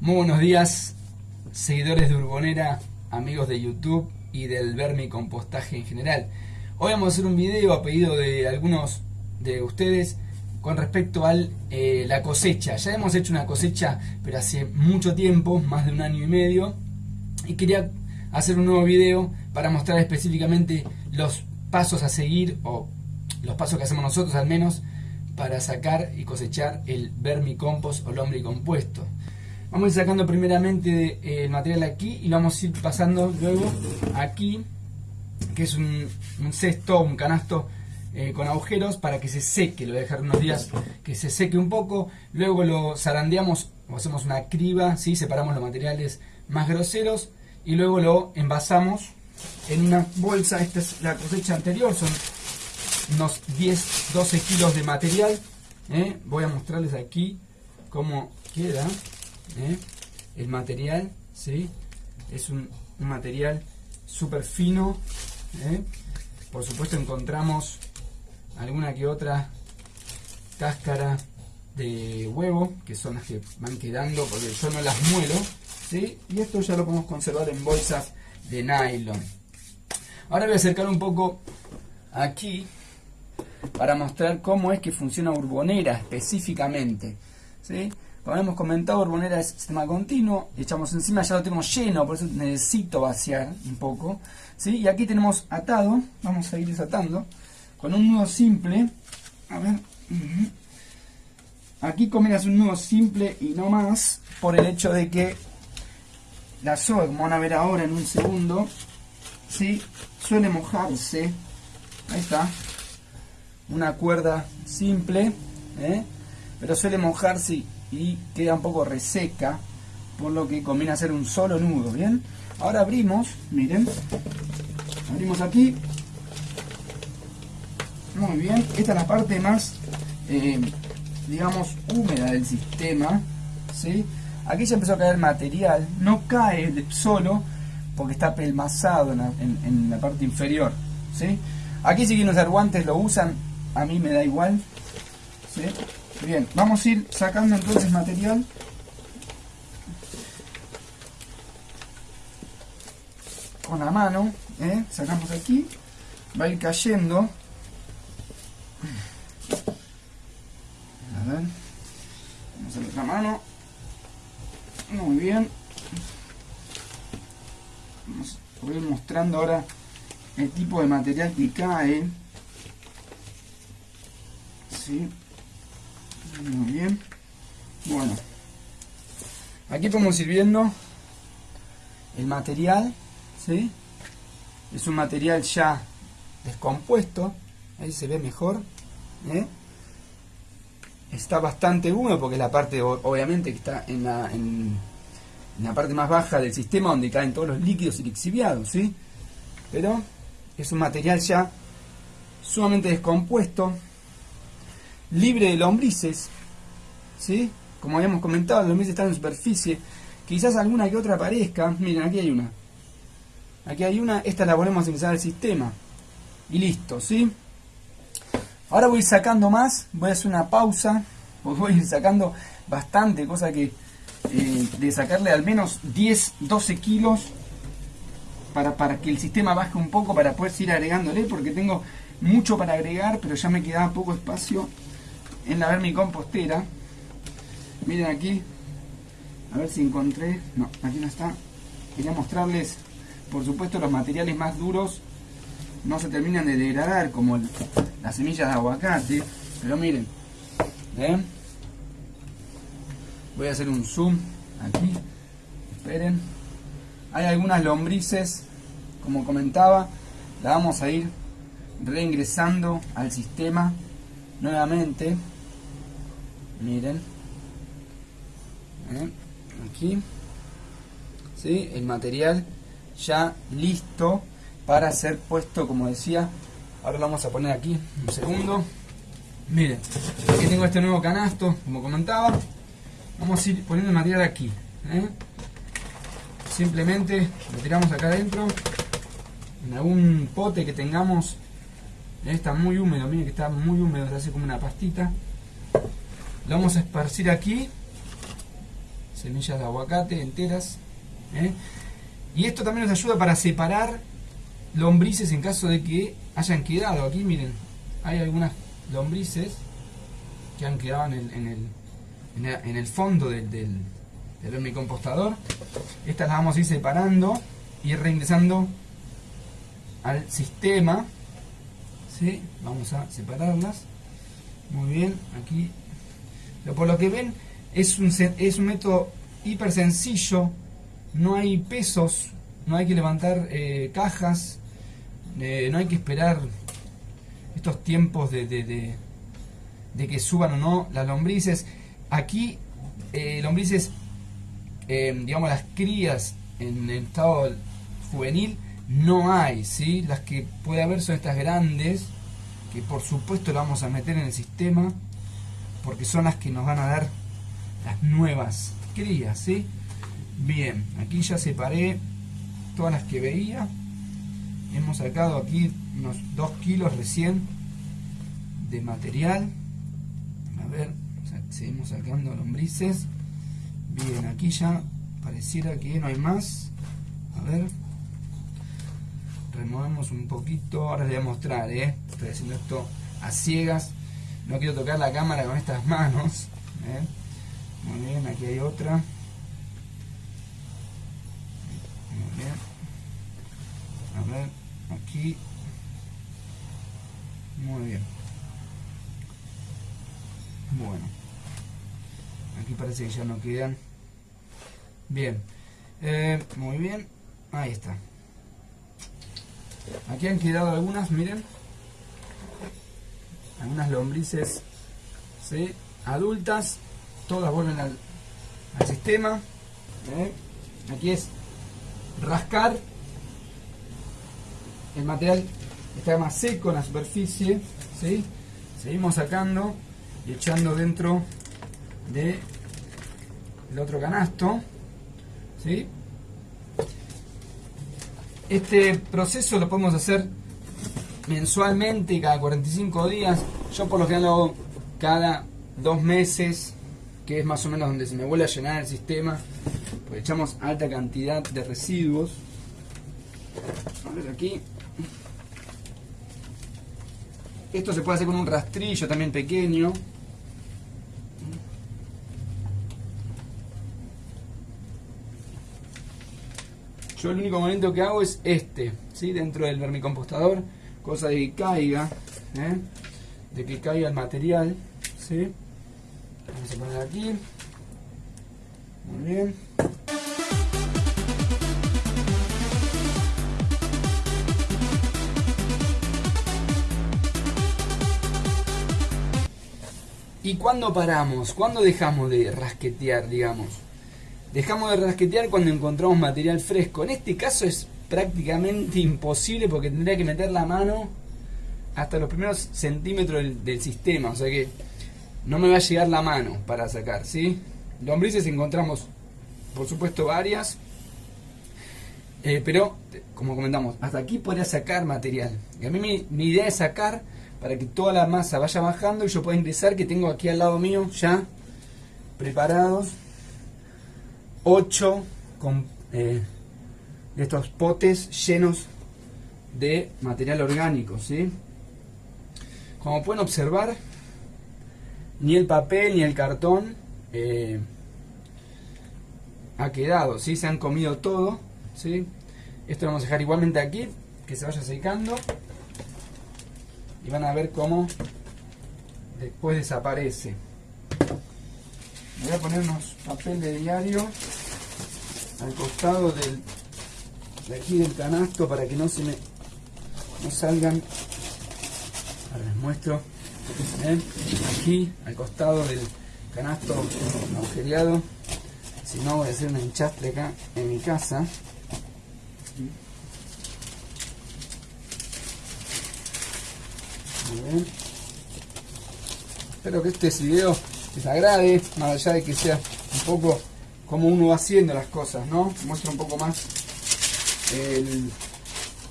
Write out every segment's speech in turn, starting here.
Muy buenos días, seguidores de Urbonera, amigos de YouTube y del vermicompostaje en general. Hoy vamos a hacer un video a pedido de algunos de ustedes con respecto a eh, la cosecha. Ya hemos hecho una cosecha, pero hace mucho tiempo, más de un año y medio, y quería hacer un nuevo video para mostrar específicamente los pasos a seguir, o los pasos que hacemos nosotros al menos, para sacar y cosechar el vermicompost o lombricompuesto. Vamos a ir sacando primeramente eh, el material aquí y lo vamos a ir pasando luego aquí, que es un, cesto, un canasto eh, con agujeros para que se seque. Lo voy a dejar unos días que se seque un poco. Luego lo zarandeamos o hacemos una criba, ¿sí? separamos los materiales más groseros y luego lo envasamos en una bolsa. Esta es la cosecha anterior, son unos 10, 12 kilos de material. ¿eh? Voy a mostrarles aquí cómo queda. ¿Eh? el material, ¿sí? es un, material súper fino. ¿eh? Por supuesto encontramos alguna que otra cáscara de huevo, que son las que van quedando porque yo no las muelo. ¿sí? Y esto ya lo podemos conservar en bolsas de nylon. Ahora voy a acercar un poco aquí para mostrar cómo es que funciona Urbonera específicamente. ¿sí? Como hemos comentado, Urbonera es sistema continuo, echamos encima, ya lo tengo lleno, por eso necesito vaciar un poco. ¿sí? Y aquí tenemos atado, vamos a ir desatando, con un nudo simple. A ver, aquí combinas un nudo simple y no más, por el hecho de que la soga, como van a ver ahora en un segundo, ¿sí? suele mojarse. Ahí está. Una cuerda simple, ¿eh? pero suele mojarse y queda un poco reseca, por lo que conviene hacer un solo nudo, ¿bien? Ahora abrimos, miren, abrimos aquí, muy bien, esta es la parte más, eh, digamos, húmeda del sistema, ¿sí? Aquí ya empezó a caer material, no cae solo porque está pelmazado en la, parte inferior, ¿sí? Aquí si quieren usar guantes lo usan, a mí me da igual, ¿sí? Bien, vamos a ir sacando entonces material. Con la mano, ¿eh? sacamos aquí, va a ir cayendo. A ver, vamos a la otra mano. Muy bien. Vamos a ir mostrando ahora el tipo de material que cae. ¿Sí? Muy bien. Bueno. Aquí podemos ir viendo el material, ¿sí? Es un material ya descompuesto, ahí se ve mejor, ¿eh? Está bastante húmedo porque es la parte, obviamente, que está en la, en, la parte más baja del sistema donde caen todos los líquidos y lixiviados, ¿sí? Pero es un material ya sumamente descompuesto, libre de lombrices, ¿sí? Como habíamos comentado, los lombrices están en superficie, quizás alguna que otra aparezca, miren, aquí hay una, aquí hay una, esta la volvemos a ingresar al sistema, y listo, ¿sí? Ahora voy sacando más, voy a hacer una pausa, voy a ir sacando bastante, cosa que eh, de sacarle al menos 10, 12 kilos para, para que el sistema baje un poco, para poder seguir agregándole, porque tengo mucho para agregar, pero ya me quedaba poco espacio en la vermicompostera. Miren aquí, a ver si encontré, no, aquí no está. Quería mostrarles, por supuesto, los materiales más duros no se terminan de degradar, como las semillas de aguacate, pero miren, ¿ven? Voy a hacer un zoom aquí, esperen. Hay algunas lombrices, como comentaba, la vamos a ir reingresando al sistema nuevamente miren. Aquí. ¿sí? el material ya listo para ser puesto como decía. Ahora lo vamos a poner aquí un segundo. Miren aquí tengo este nuevo canasto como comentaba. Vamos a ir poniendo el material aquí ¿eh? simplemente lo tiramos acá adentro en algún pote que tengamos. Está muy húmedo miren que está muy húmedo se hace como una pastita lo vamos a esparcir aquí. semillas de aguacate enteras. ¿eh? Y esto también nos ayuda para separar lombrices en caso de que hayan quedado. Aquí miren, hay algunas lombrices que han quedado en el, fondo del, del, del compostador. Estas las vamos a ir separando y reingresando al sistema. ¿Sí? Vamos a separarlas. Muy bien, aquí. Por lo que ven, es un, es un método hiper sencillo. No hay pesos, no hay que levantar eh, cajas, eh, no hay que esperar estos tiempos de, de, de, que suban o no las lombrices. Aquí, eh, lombrices, digamos, las crías en el estado juvenil no hay, ¿sí? Las que puede haber son estas grandes, que por supuesto las vamos a meter en el sistema, porque son las que nos van a dar las nuevas crías, ¿sí? Bien, aquí ya separé todas las que veía. Hemos sacado aquí unos 2 kilos recién de material. A ver, seguimos sacando lombrices. Bien, aquí ya pareciera que no hay más. A ver removemos un poquito, ahora les voy a mostrar, ¿eh? estoy haciendo esto a ciegas, no quiero tocar la cámara con estas manos, ¿eh? muy bien, aquí hay otra, muy bien, a ver, aquí, muy bien, bueno, aquí parece que ya no quedan, bien, eh, muy bien, ahí está, Aquí han quedado algunas, miren. Algunas lombrices adultas. Todas vuelven al, sistema. ¿eh? Aquí es rascar. El material está más seco en la superficie. Seguimos sacando y echando dentro de el otro canasto. Este proceso lo podemos hacer mensualmente, cada 45 días. Yo por lo general lo hago cada dos meses, que es más o menos donde se me vuelve a llenar el sistema. Pues echamos alta cantidad de residuos. A ver aquí. Esto se puede hacer con un rastrillo también pequeño. Yo el único movimiento que hago es este, ¿sí? dentro del vermicompostador, cosa de que caiga, ¿eh? de que caiga el material. ¿sí? Vamos a poner aquí. Muy bien. ¿Y cuándo paramos? ¿Cuándo dejamos de rasquetear, digamos? Dejamos de rasquetear cuando encontramos material fresco. En este caso es prácticamente imposible porque tendría que meter la mano hasta los primeros centímetros del, sistema. O sea que no me va a llegar la mano para sacar, ¿sí? Lombrices encontramos, por supuesto, varias. Eh, pero, como comentamos, hasta aquí podría sacar material. Y a mí mi, mi, idea es sacar para que toda la masa vaya bajando y yo pueda ingresar, que tengo aquí al lado mío ya preparados 8 con, eh, de estos potes llenos de material orgánico, ¿sí? Como pueden observar, ni el papel ni el cartón eh, ha quedado, ¿sí? Se han comido todo, ¿sí? Esto lo vamos a dejar igualmente aquí, que se vaya secando. Y van a ver cómo después desaparece. Voy a poner unos papel de diario al costado del, de aquí del canasto para que no se me no salgan. Ahora les muestro. Aquí al costado del canasto agujereado. Si no voy a hacer un enchastre acá en mi casa. Espero que este video les agrade más allá de que sea un poco cómo uno va haciendo las cosas, ¿no? Muestra un poco más el,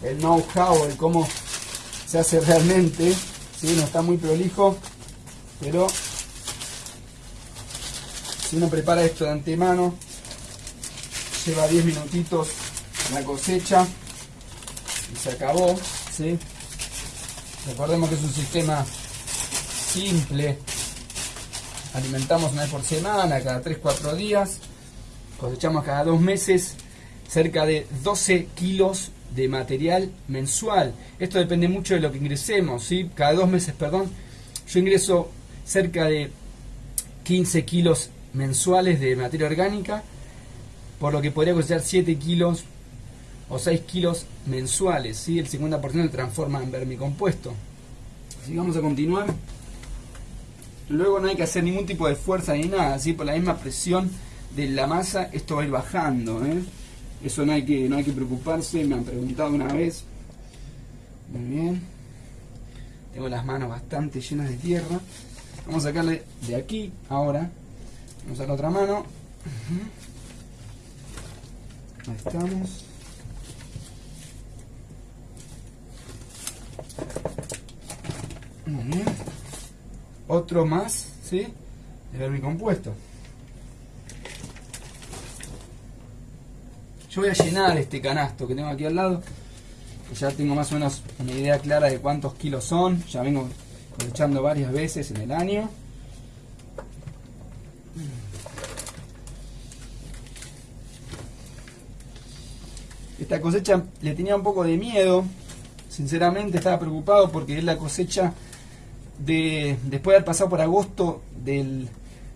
el know-how, el cómo se hace realmente. ¿sí? No está muy prolijo, pero Si uno prepara esto de antemano, lleva 10 minutitos la cosecha y se acabó. ¿sí? Recordemos que es un sistema simple. Alimentamos una vez por semana, cada 3-4 días. Cosechamos cada dos meses cerca de 12 kilos de material mensual. Esto depende mucho de lo que ingresemos, ¿sí? Cada dos meses, perdón. Yo ingreso cerca de 15 kilos mensuales de materia orgánica, por lo que podría cosechar 7 kilos o 6 kilos mensuales, ¿sí? el 50% se transforma en vermicompuesto. Así vamos a continuar. Luego no hay que hacer ningún tipo de fuerza ni nada, por la misma presión de la masa esto va a ir bajando. ¿eh? Eso no hay, que, no hay que preocuparse, me han preguntado una vez. Muy bien. Tengo las manos bastante llenas de tierra. Vamos a sacarle de aquí ahora. Vamos a la otra mano. Ahí estamos. Muy bien. Otro más, ¿sí? De vermicompuesto. Voy a llenar este canasto que tengo aquí al lado. Ya tengo más o menos una idea clara de cuántos kilos son. Ya vengo cosechando varias veces en el año. Esta cosecha le tenía un poco de miedo. Sinceramente estaba preocupado porque es la cosecha de después de haber pasado por agosto del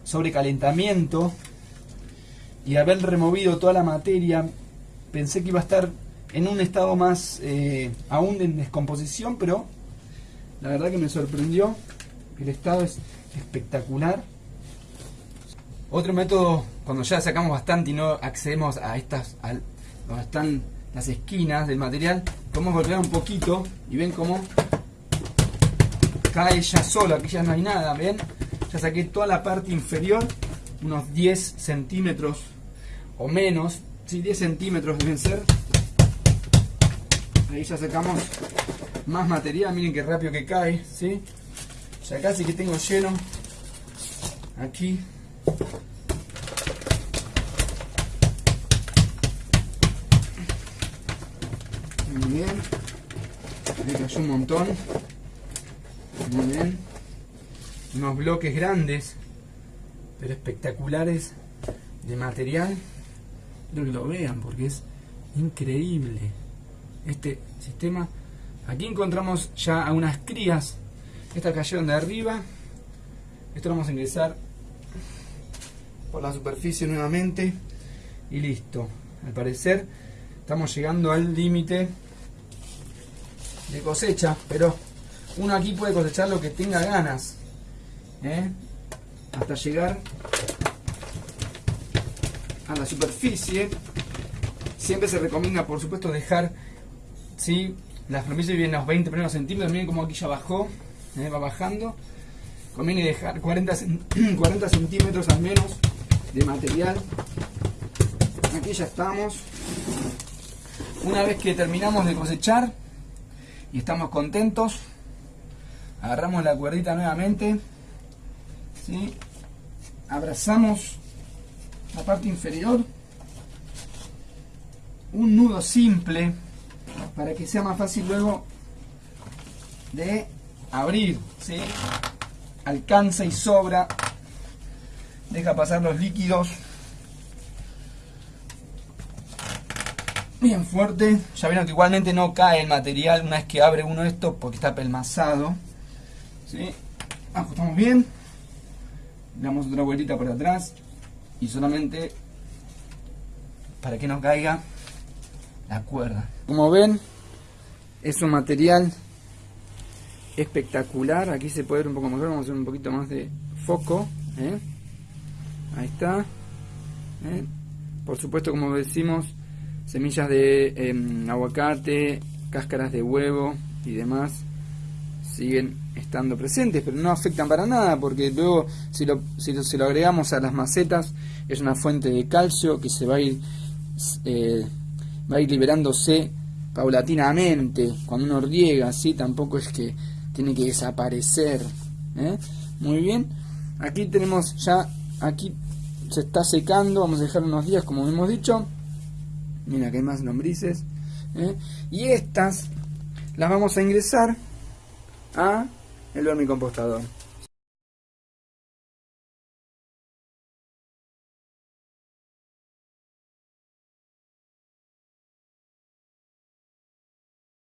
sobrecalentamiento y haber removido toda la materia, pensé que iba a estar en un estado más eh, aún en descomposición, pero la verdad que me sorprendió. El estado es espectacular. Otro método, cuando ya sacamos bastante y no accedemos a estas, a donde están las esquinas del material, podemos golpear un poquito y ven cómo cae ya solo, aquí ya no hay nada, ¿ven? Ya saqué toda la parte inferior, unos 10 centímetros o menos, sí, 10 centímetros deben ser. Ahí ya sacamos más material, miren qué rápido que cae, ¿sí? Ya casi que tengo lleno aquí. Muy bien. Me cayó un montón. Muy bien. Unos bloques grandes, pero espectaculares de material. Quiero que lo vean porque es increíble este sistema. Aquí encontramos ya a unas crías. Estas cayeron de arriba. Esto lo vamos a ingresar por la superficie nuevamente. Y listo. Al parecer estamos llegando al límite de cosecha. Pero uno aquí puede cosechar lo que tenga ganas. ¿eh? Hasta llegar la superficie. Siempre se recomienda, por supuesto, dejar ¿sí? la superficie viene a los 20 primeros centímetros. Miren cómo aquí ya bajó, ¿eh? va bajando. Conviene dejar 40, 40 centímetros al menos de material. Aquí ya estamos. Una vez que terminamos de cosechar y estamos contentos, agarramos la cuerdita nuevamente, ¿sí? abrazamos la parte inferior, un nudo simple para que sea más fácil luego de abrir, ¿sí? alcanza y sobra, deja pasar los líquidos bien fuerte, ya vieron que igualmente no cae el material una vez que abre uno esto porque está pelmazado. ¿sí? Ajustamos bien. Damos otra vueltita por atrás. Y solamente para que no caiga la cuerda. Como ven, es un material espectacular. Aquí se puede ver un poco mejor. Vamos a hacer un poquito más de foco. ¿eh? Ahí está. ¿eh? Por supuesto, como decimos, semillas de em, aguacate, cáscaras de huevo y demás siguen estando presentes, pero no afectan para nada, porque luego si lo, si lo, agregamos a las macetas, es una fuente de calcio que se va a ir, eh, va a ir liberándose paulatinamente cuando uno riega, así tampoco es que tiene que desaparecer. ¿eh? Muy bien, aquí tenemos ya, aquí se está secando, vamos a dejar unos días como hemos dicho. Mira que hay más lombrices. ¿eh? Y estas las vamos a ingresar a el vermicompostador.